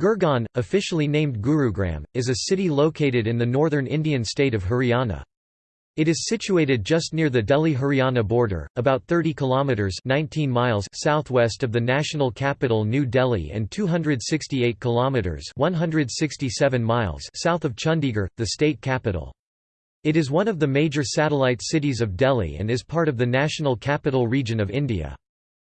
Gurgaon, officially named Gurugram, is a city located in the northern Indian state of Haryana. It is situated just near the Delhi-Haryana border, about 30 kilometers (19 miles) southwest of the national capital New Delhi and 268 kilometers (167 miles) south of Chandigarh, the state capital. It is one of the major satellite cities of Delhi and is part of the National Capital Region of India.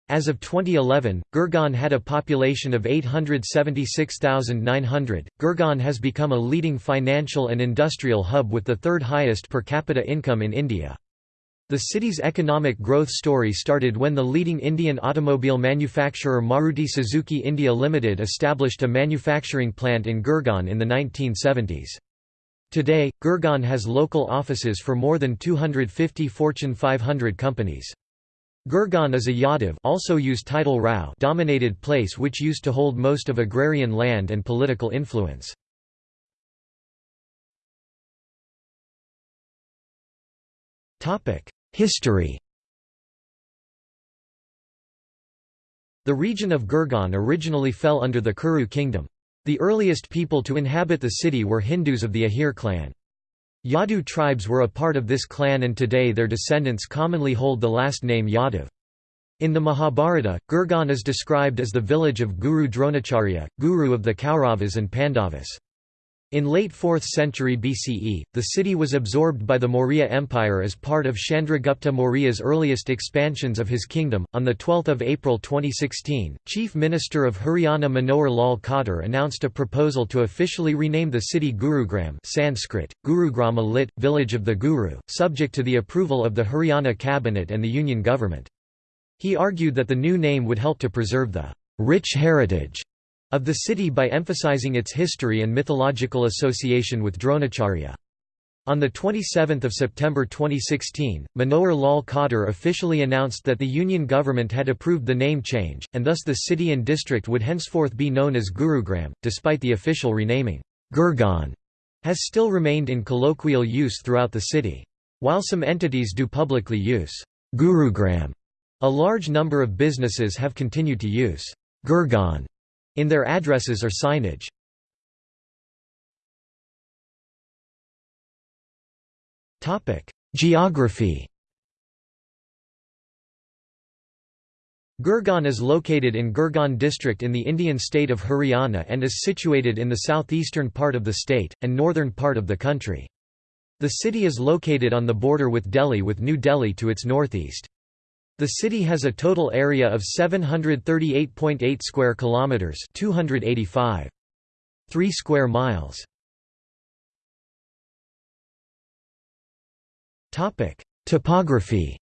As of 2011, Gurgaon had a population of 876,900. Gurgaon has become a leading financial and industrial hub with the third highest per capita income in India. The city's economic growth story started when the leading Indian automobile manufacturer Maruti Suzuki India Limited established a manufacturing plant in Gurgaon in the 1970s. Today, Gurgaon has local offices for more than 250 Fortune 500 companies. Gurgaon is a Yadav also used title Rao dominated place which used to hold most of agrarian land and political influence. History The region of Gurgaon originally fell under the Kuru kingdom. The earliest people to inhabit the city were Hindus of the Ahir clan. Yadu tribes were a part of this clan and today their descendants commonly hold the last name Yadav. In the Mahabharata, Gurgaon is described as the village of Guru Dronacharya, guru of the Kauravas and Pandavas. In late 4th century BCE, the city was absorbed by the Maurya Empire as part of Chandragupta Maurya's earliest expansions of his kingdom. On the 12th of April 2016, Chief Minister of Haryana Manohar Lal Khattar announced a proposal to officially rename the city Gurugram (Sanskrit: Gurugrama lit, village of the Guru), subject to the approval of the Haryana cabinet and the union government. He argued that the new name would help to preserve the rich heritage of the city by emphasizing its history and mythological association with Dronacharya. On 27 September 2016, Manohar Lal Khattar officially announced that the Union government had approved the name change, and thus the city and district would henceforth be known as Gurugram, despite the official renaming. Gurgaon has still remained in colloquial use throughout the city. While some entities do publicly use Gurugram, a large number of businesses have continued to use Gurgaon in their addresses or signage. Geography Gurgaon is located in Gurgaon district in the Indian state of Haryana and is situated in the southeastern part of the state, and northern part of the country. The city is located on the border with Delhi with New Delhi to its northeast. The city has a total area of 738.8 square kilometers, 285. 3 square miles. Topic: Topography.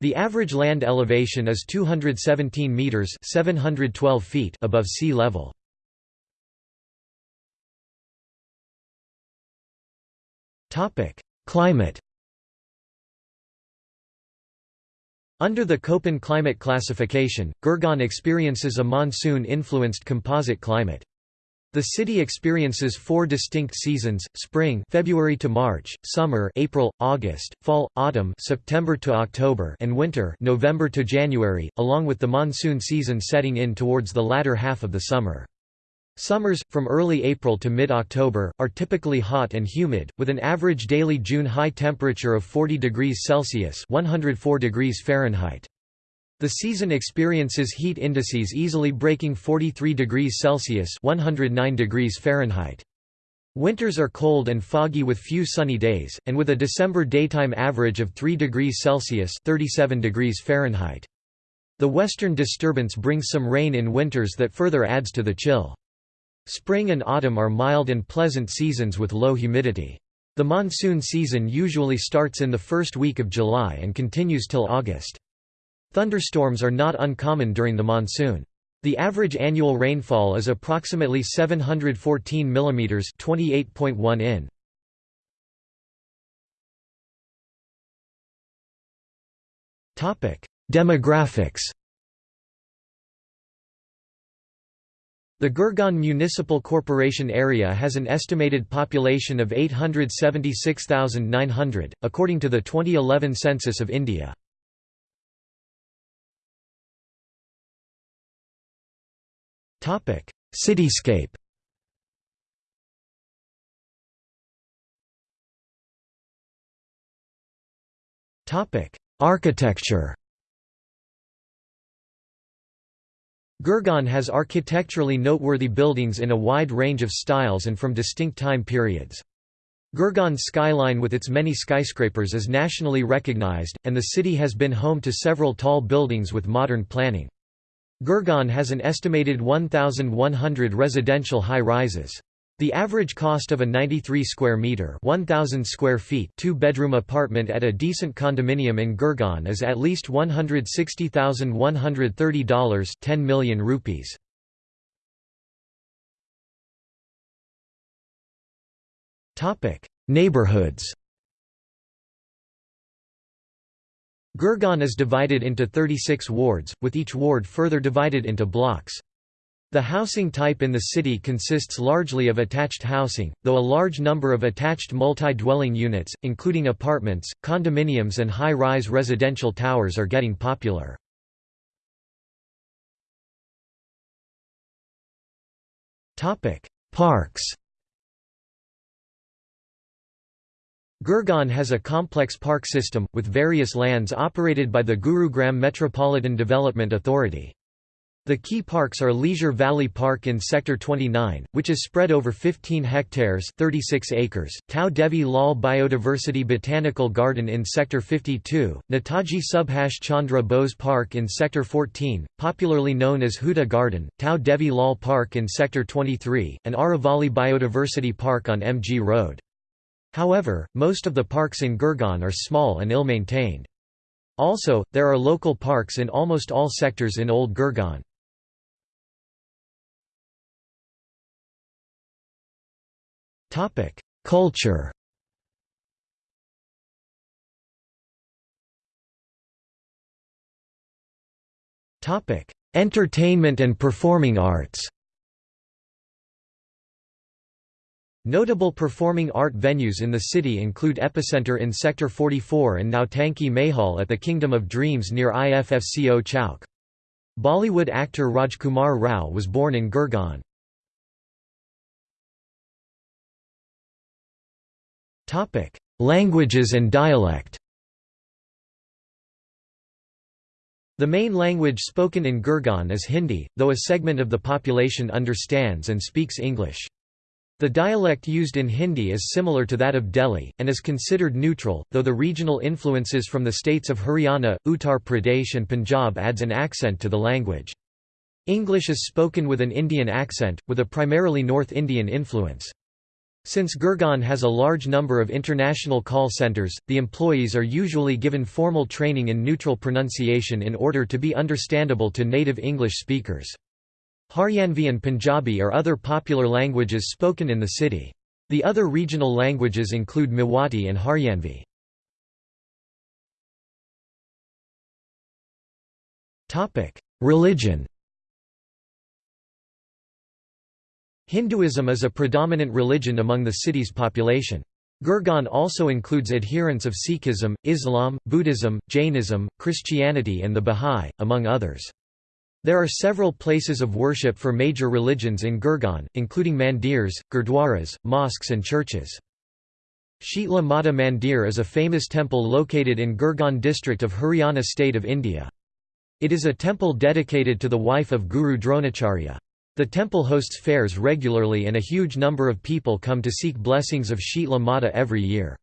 The average land elevation is 217 meters, 712 feet above sea level. Topic: Climate. Under the Köppen climate classification, Gurgaon experiences a monsoon-influenced composite climate. The city experiences four distinct seasons: spring, February to March; summer, April, August; fall, autumn, September to October; and winter, November to January, along with the monsoon season setting in towards the latter half of the summer. Summers, from early April to mid-October, are typically hot and humid, with an average daily June high temperature of 40 degrees Celsius 104 degrees Fahrenheit. The season experiences heat indices easily breaking 43 degrees Celsius 109 degrees Fahrenheit. Winters are cold and foggy with few sunny days, and with a December daytime average of 3 degrees Celsius 37 degrees Fahrenheit. The western disturbance brings some rain in winters that further adds to the chill. Spring and autumn are mild and pleasant seasons with low humidity. The monsoon season usually starts in the first week of July and continues till August. Thunderstorms are not uncommon during the monsoon. The average annual rainfall is approximately 714 mm 28.1 in. Demographics The Gurgaon Municipal Corporation area has an estimated population of 876,900, according to the 2011 census of India. Cityscape Architecture Gurgaon has architecturally noteworthy buildings in a wide range of styles and from distinct time periods. Gurgaon's skyline with its many skyscrapers is nationally recognized, and the city has been home to several tall buildings with modern planning. Gurgaon has an estimated 1,100 residential high-rises. The average cost of a 93 square meter, 1000 square feet, two-bedroom apartment at a decent condominium in Gurgaon is at least $160,130, 10 million rupees. Topic: Neighborhoods. Gurgaon is divided into 36 wards, with each ward further divided into blocks. The housing type in the city consists largely of attached housing, though a large number of attached multi-dwelling units, including apartments, condominiums and high-rise residential towers are getting popular. Parks Gurgaon has a complex park system, with various lands operated by the Gurugram Metropolitan Development Authority. The key parks are Leisure Valley Park in Sector 29, which is spread over 15 hectares 36 acres, Tau Devi Lal Biodiversity Botanical Garden in Sector 52, Netaji Subhash Chandra Bose Park in Sector 14, popularly known as Huda Garden, Tau Devi Lal Park in Sector 23, and Aravali Biodiversity Park on MG Road. However, most of the parks in Gurgaon are small and ill-maintained. Also, there are local parks in almost all sectors in Old Gurgaon. Culture Entertainment and performing arts Notable performing art venues in the city include Epicenter in Sector 44 and Nautanki Mahal at the Kingdom of Dreams near IFFCO Chowk. Bollywood actor Rajkumar Rao was born in Gurgaon. Topic: Languages and dialect. The main language spoken in Gurgaon is Hindi, though a segment of the population understands and speaks English. The dialect used in Hindi is similar to that of Delhi, and is considered neutral, though the regional influences from the states of Haryana, Uttar Pradesh and Punjab adds an accent to the language. English is spoken with an Indian accent, with a primarily North Indian influence. Since Gurgaon has a large number of international call centers, the employees are usually given formal training in neutral pronunciation in order to be understandable to native English speakers. Haryanvi and Punjabi are other popular languages spoken in the city. The other regional languages include Mewati and Haryanvi. Religion Hinduism is a predominant religion among the city's population. Gurgaon also includes adherents of Sikhism, Islam, Buddhism, Jainism, Christianity and the Bahá'í, among others. There are several places of worship for major religions in Gurgaon, including mandirs, gurdwaras, mosques and churches. Sheetla Mata Mandir is a famous temple located in Gurgaon district of Haryana state of India. It is a temple dedicated to the wife of Guru Dronacharya. The temple hosts fairs regularly and a huge number of people come to seek blessings of Sheetla Mata every year.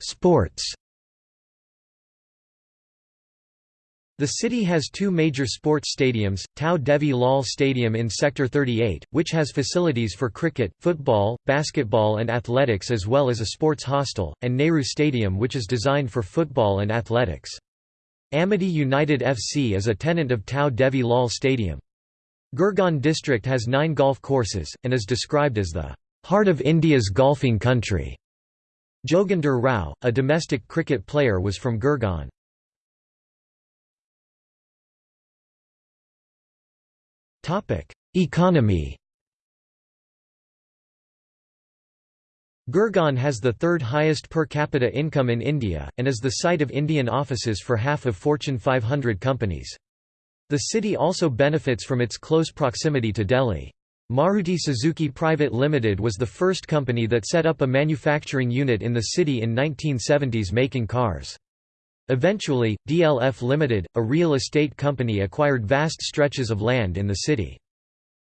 Sports The city has two major sports stadiums, Tau Devi Lal Stadium in Sector 38, which has facilities for cricket, football, basketball and athletics as well as a sports hostel, and Nehru Stadium which is designed for football and athletics. Amity United FC is a tenant of Tau Devi Lal Stadium. Gurgaon district has nine golf courses, and is described as the heart of India's golfing country. Joginder Rao, a domestic cricket player was from Gurgaon. Economy. Gurgaon has the third highest per capita income in India, and is the site of Indian offices for half of Fortune 500 companies. The city also benefits from its close proximity to Delhi. Maruti Suzuki Private Limited was the first company that set up a manufacturing unit in the city in 1970s making cars. Eventually, DLF Limited, a real estate company acquired vast stretches of land in the city.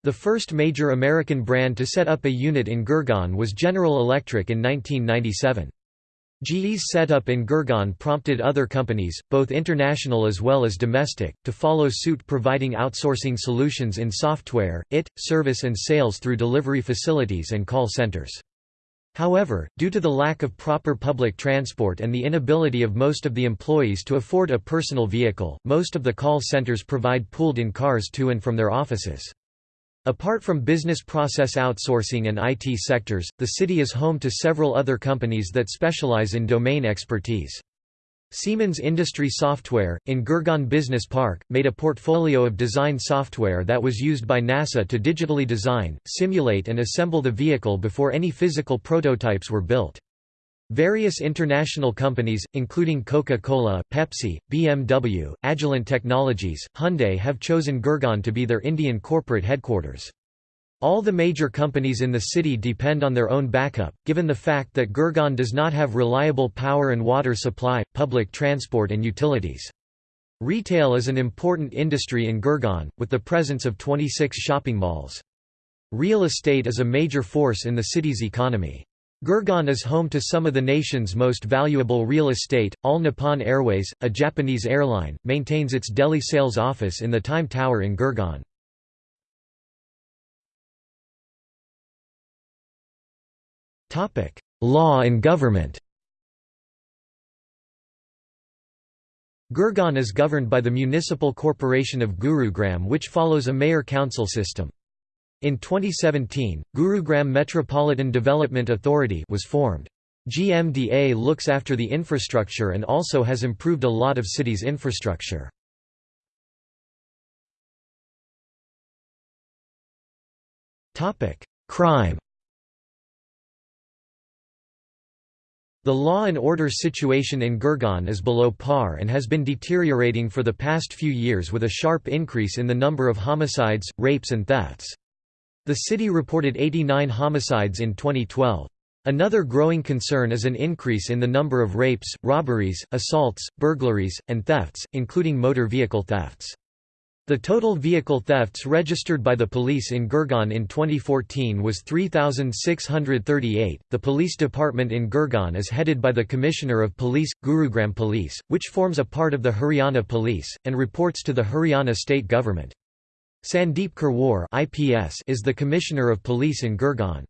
The first major American brand to set up a unit in Gurgaon was General Electric in 1997. GE's setup in Gurgaon prompted other companies, both international as well as domestic, to follow suit providing outsourcing solutions in software, IT, service and sales through delivery facilities and call centers. However, due to the lack of proper public transport and the inability of most of the employees to afford a personal vehicle, most of the call centers provide pooled-in cars to and from their offices. Apart from business process outsourcing and IT sectors, the city is home to several other companies that specialize in domain expertise. Siemens Industry Software, in Gurgaon Business Park, made a portfolio of design software that was used by NASA to digitally design, simulate and assemble the vehicle before any physical prototypes were built. Various international companies, including Coca-Cola, Pepsi, BMW, Agilent Technologies, Hyundai have chosen Gurgaon to be their Indian corporate headquarters. All the major companies in the city depend on their own backup, given the fact that Gurgaon does not have reliable power and water supply, public transport and utilities. Retail is an important industry in Gurgaon, with the presence of 26 shopping malls. Real estate is a major force in the city's economy. Gurgaon is home to some of the nation's most valuable real estate. All Nippon Airways, a Japanese airline, maintains its Delhi sales office in the Time Tower in Gurgaon. Topic: Law and government. Gurgaon is governed by the Municipal Corporation of Gurugram which follows a mayor-council system. In 2017, Gurugram Metropolitan Development Authority was formed. GMDA looks after the infrastructure and also has improved a lot of city's infrastructure. Crime The law and order situation in Gurgaon is below par and has been deteriorating for the past few years with a sharp increase in the number of homicides, rapes and thefts. The city reported 89 homicides in 2012. Another growing concern is an increase in the number of rapes, robberies, assaults, burglaries, and thefts, including motor vehicle thefts. The total vehicle thefts registered by the police in Gurgaon in 2014 was 3,638. The police department in Gurgaon is headed by the Commissioner of Police, Gurugram Police, which forms a part of the Haryana Police, and reports to the Haryana state government. Sandeep Khirwar IPS is the Commissioner of Police in Gurgaon.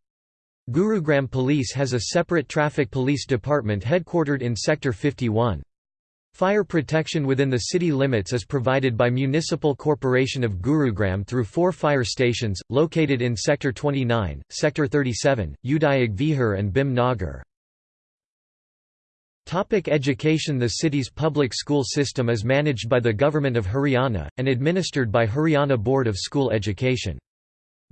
Gurugram Police has a separate traffic police department headquartered in Sector 51. Fire protection within the city limits is provided by Municipal Corporation of Gurugram through four fire stations, located in Sector 29, Sector 37, Udyog Vihar and Bhim Nagar. Topic education The city's public school system is managed by the Government of Haryana, and administered by Haryana Board of School Education.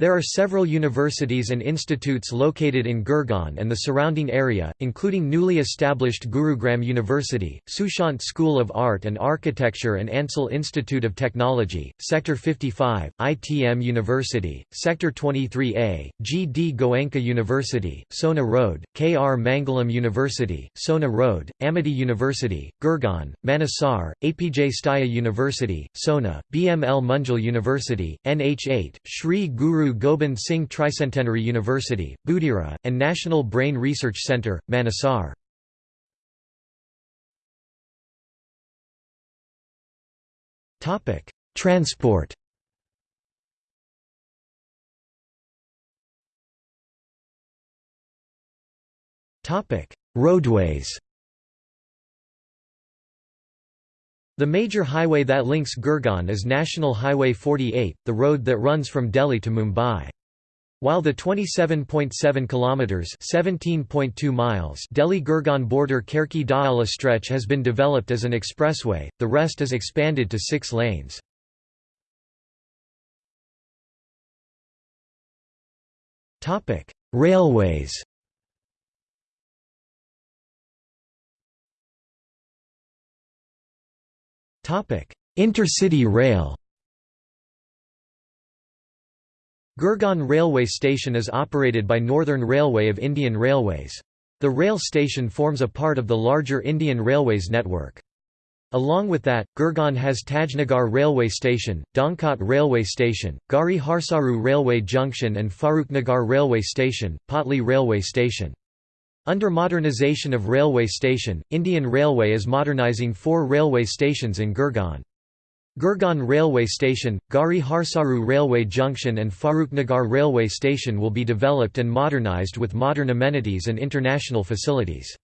There are several universities and institutes located in Gurgaon and the surrounding area, including newly established Gurugram University, Sushant School of Art and Architecture and Ansal Institute of Technology, Sector 55, ITM University, Sector 23A, G. D. Goenka University, Sohna Road, K. R. Mangalam University, Sohna Road, Amity University, Gurgaon, Manesar, APJ Satya University, Sohna, BML Munjal University, NH8, Sri Guru Gobind Singh Tricentenary University, Budhera, and National Brain Research Centre, Manesar. Transport Roadways The major highway that links Gurgaon is National Highway 48, the road that runs from Delhi to Mumbai. While the 27.7 kilometers (17.2 miles) Delhi-Gurgaon border Kherki Daula stretch has been developed as an expressway, the rest is expanded to 6 lanes. Topic: Railways Intercity rail Gurgaon Railway Station is operated by Northern Railway of Indian Railways. The rail station forms a part of the larger Indian Railways network. Along with that, Gurgaon has Tajnagar Railway Station, Donkot Railway Station, Garhi Harsaru Railway Junction and Faruknagar Railway Station, Patli Railway Station. Under modernization of railway station, Indian Railway is modernizing four railway stations in Gurgaon. Gurgaon Railway Station, Garhi Harsaru Railway Junction and Faruknagar Railway Station will be developed and modernized with modern amenities and international facilities.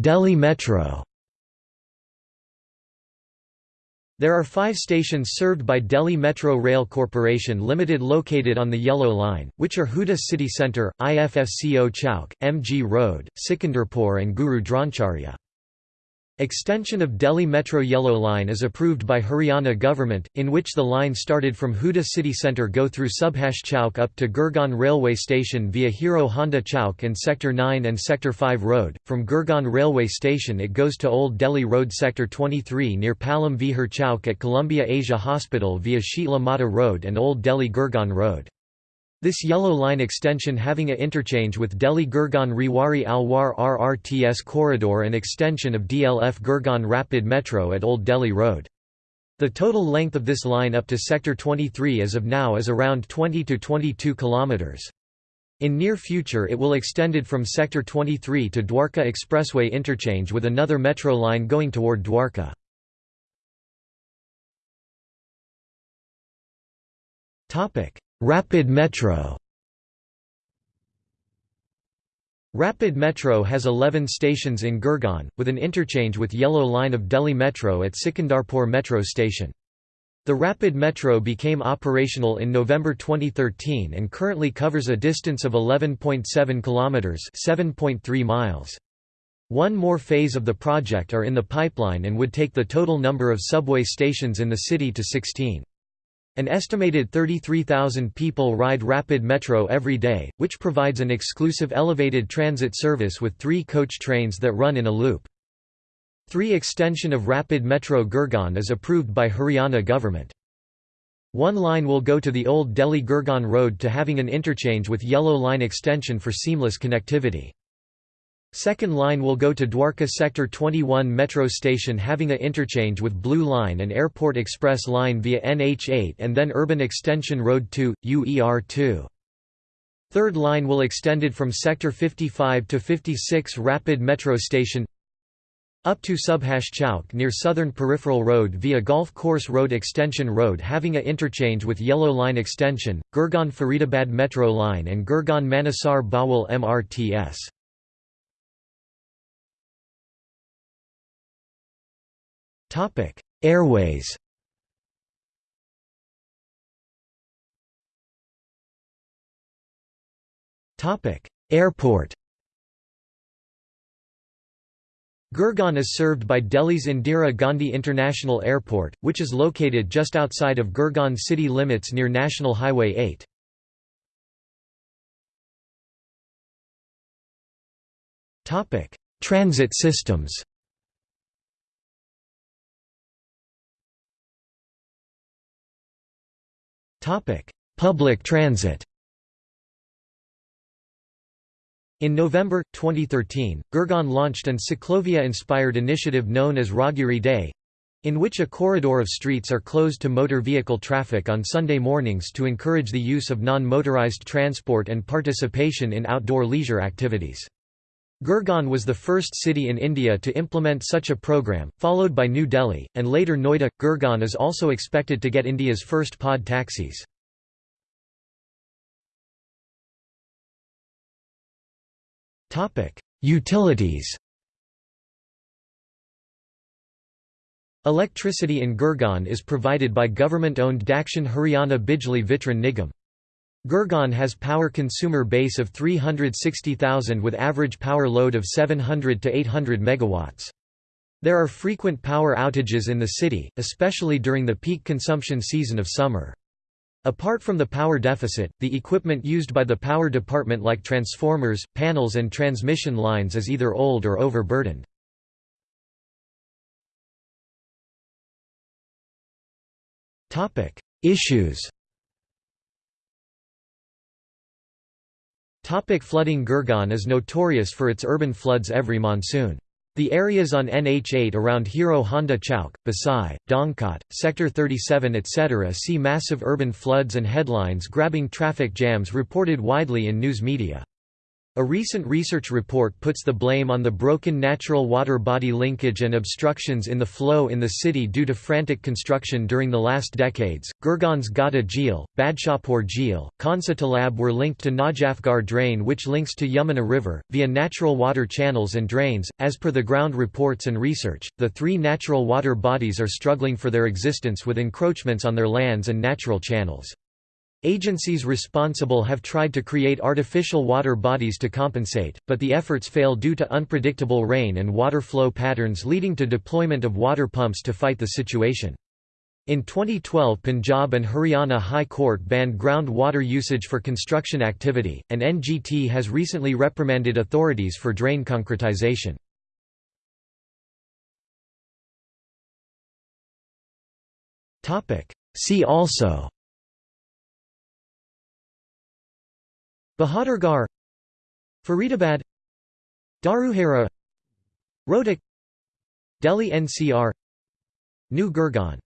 Delhi Metro There are five stations served by Delhi Metro Rail Corporation Limited located on the Yellow Line, which are Huda City Centre, IFFCO Chowk, MG Road, Sikandarpur and Guru Dronacharya. Extension of Delhi Metro Yellow Line is approved by Haryana government, in which the line started from Huda city centre go through Subhash Chowk up to Gurgaon railway station via Hero Honda Chowk and Sector 9 and Sector 5 road. From Gurgaon railway station it goes to Old Delhi Road Sector 23 near Palam Vihar Chowk at Columbia Asia Hospital via Shitla Mata Road and Old Delhi Gurgaon Road. This yellow line extension having a interchange with Delhi Gurgaon Rewari Alwar RRTS corridor and extension of DLF Gurgaon Rapid Metro at Old Delhi Road. The total length of this line up to Sector 23 as of now is around 20 to 22 kilometers. In near future it will extended from Sector 23 to Dwarka Expressway interchange with another metro line going toward Dwarka. Rapid Metro Rapid Metro has 11 stations in Gurgaon, with an interchange with Yellow Line of Delhi Metro at Sikandarpur Metro Station. The Rapid Metro became operational in November 2013 and currently covers a distance of 11.7 kilometers, 7.3 miles. One more phase of the project are in the pipeline and would take the total number of subway stations in the city to 16. An estimated 33,000 people ride Rapid Metro every day, which provides an exclusive elevated transit service with three coach trains that run in a loop. 3 Extension of Rapid Metro Gurgaon is approved by Haryana government. One line will go to the old Delhi Gurgaon road to having an interchange with Yellow Line extension for seamless connectivity. Second line will go to Dwarka Sector 21 metro station having a interchange with Blue Line and Airport Express Line via NH8 and then Urban Extension Road 2, UER2. Third line will extended from Sector 55 to 56 Rapid Metro Station up to Subhash Chowk near Southern Peripheral Road via Golf Course Road Extension Road having a interchange with Yellow Line Extension, Gurgaon Faridabad Metro Line and Gurgaon Manesar Bawal MRTS. Airways. Topic: Airport. Gurgaon is served by Delhi's Indira Gandhi International Airport, which is located just outside of Gurgaon city limits near National Highway 8. Transit systems Public transit In November, 2013, Gurgaon launched an Ciclovia-inspired initiative known as Raahgiri Day, in which a corridor of streets are closed to motor vehicle traffic on Sunday mornings to encourage the use of non-motorized transport and participation in outdoor leisure activities. Gurgaon was the first city in India to implement such a program, followed by New Delhi, and later Noida. Gurgaon is also expected to get India's first pod taxis. Utilities Electricity in Gurgaon is provided by government-owned Dakshin Haryana Bijli Vitran Nigam. Gurgaon has power consumer base of 360,000 with average power load of 700 to 800 megawatts. There are frequent power outages in the city, especially during the peak consumption season of summer. Apart from the power deficit, the equipment used by the power department like transformers, panels and transmission lines is either old or overburdened. Issues Topic flooding Gurgaon is notorious for its urban floods every monsoon. The areas on NH8 around Hero Honda Chowk, Basai, Dongkot, Sector 37 etc. see massive urban floods and headlines grabbing traffic jams reported widely in news media. A recent research report puts the blame on the broken natural water body linkage and obstructions in the flow in the city due to frantic construction during the last decades. Gurgaon's Ghata Jheel, Badshahpur Jheel, Khansa Talab were linked to Najafgarh drain which links to Yamuna River, via natural water channels and drains. As per the ground reports and research, the three natural water bodies are struggling for their existence with encroachments on their lands and natural channels. Agencies responsible have tried to create artificial water bodies to compensate, but the efforts fail due to unpredictable rain and water flow patterns leading to deployment of water pumps to fight the situation. In 2012 Punjab and Haryana High Court banned groundwater usage for construction activity, and NGT has recently reprimanded authorities for drain concretization. See also Bahadurgarh Faridabad Dharuhera Rohtak Delhi NCR New Gurgaon